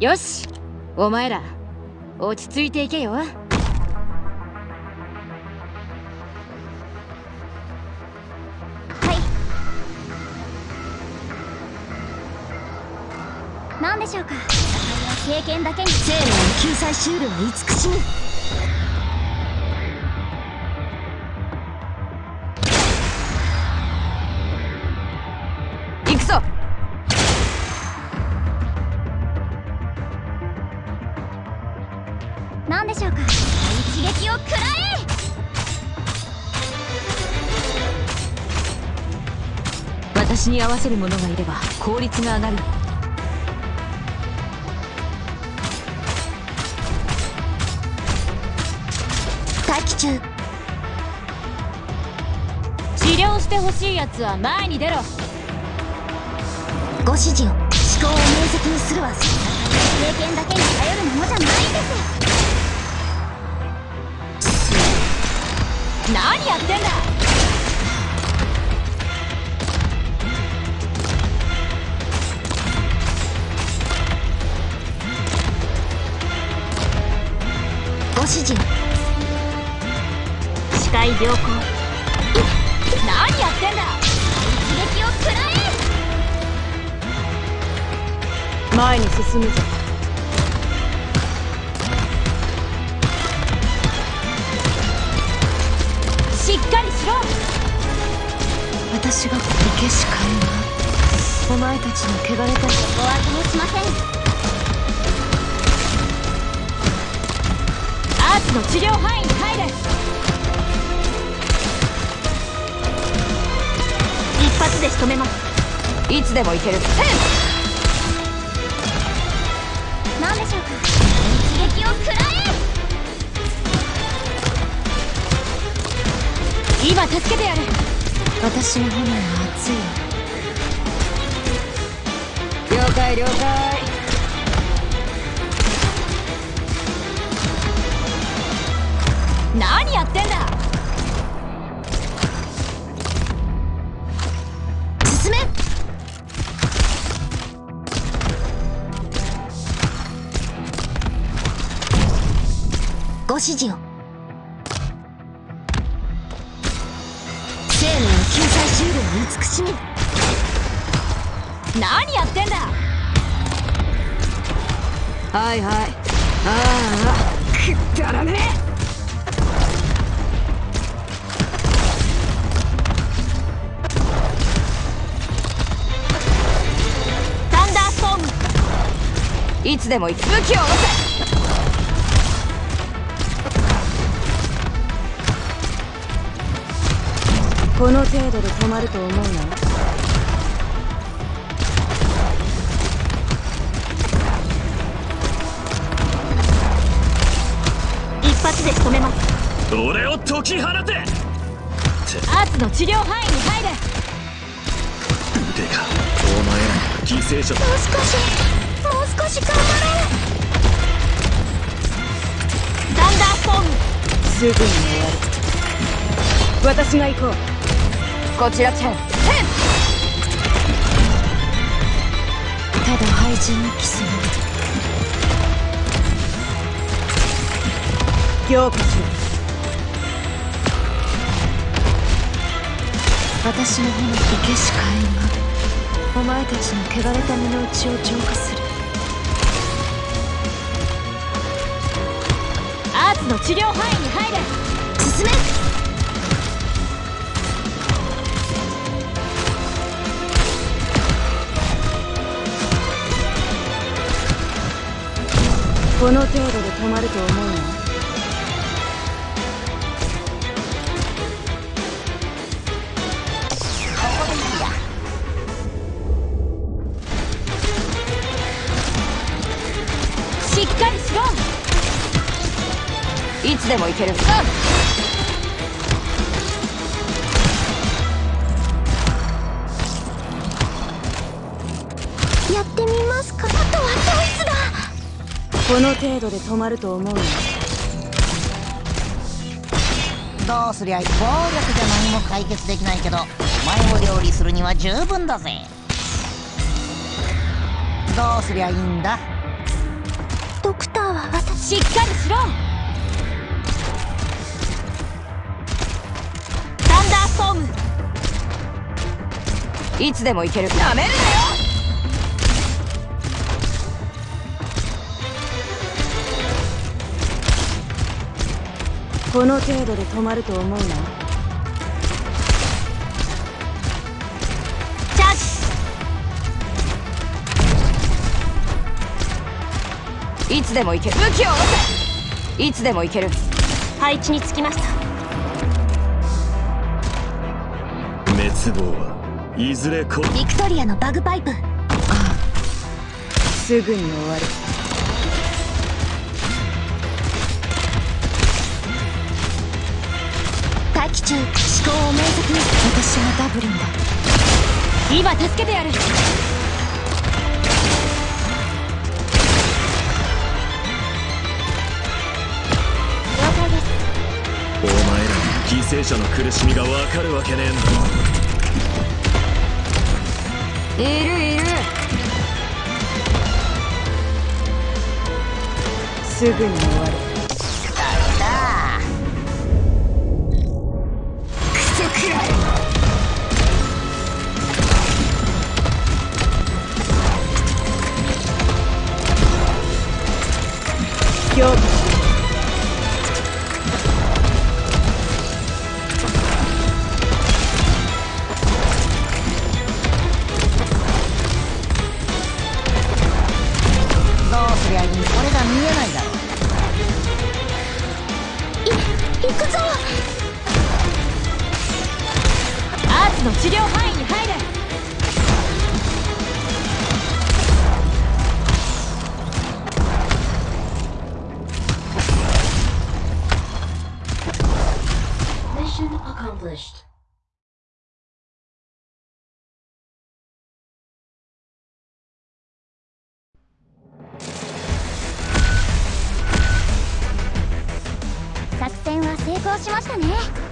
よしお前ら落ち着いていけよ。はい。何でしょうか。経験だけに。生命の救済シールは慈しみでしょうか？一撃を食らえ！私に合わせる者がいれば効率が上がる。待機中。治療してほしいやつは前に出ろ。ご指示を。思考を明晰にするわ。経験だけに頼るものじゃないんです何やってんだ？ご指示視界良好。何やってんだ？一撃を食らえ！前に進むぞ。しっかりしろ私がこけしかえなお前たちの汚れたここは通しません。アーツの治療範囲に入れ。一発で仕留めます。いつでもいける。今助けてやる。私の炎は熱い了解了解。何やってんだ。進め。ご指示を慈しみ何やってんだ。はいはい。ああくだらねタンダーストームいつでも武器を下ろせ。この程度で止まると思うな一発で仕留めます。俺を解き放て。アーツの治療範囲に入れ。腕か。お前ら犠牲者もう少し。もう少し頑張ろうダンダーストームすぐに終わる。私が行こうこちらチェン。ただ廃人にキスの強化しろ私の炎とけし火炎がお前たちの汚れた身の内を浄化する。アーツの治療範囲に入れ。進めこの程度で止まると思うなしっかりしろ。いつでも行ける。うん。やってみこの程度で止まると思うの？どうすりゃ暴力じゃ何も解決できないけどお前を料理するには十分だぜ。どうすりゃいいんだ？ドクターは私。しっかりしろ！サンダーストーム。いつでも行ける。なめるなよこの程度で止まると思うな。チャージ！いつでも行ける。武器を下ろせいつでも行ける。配置につきました。滅亡はいずれこビクトリアのバグパイプ。すぐに終わる機中思考を明晰に。私がダブリンだ。今助けてやる。お前らに犠牲者の苦しみがわかるわけねえんだ。いるいる。すぐに終わる行くぞ。アーツの治療班。成功しましたね。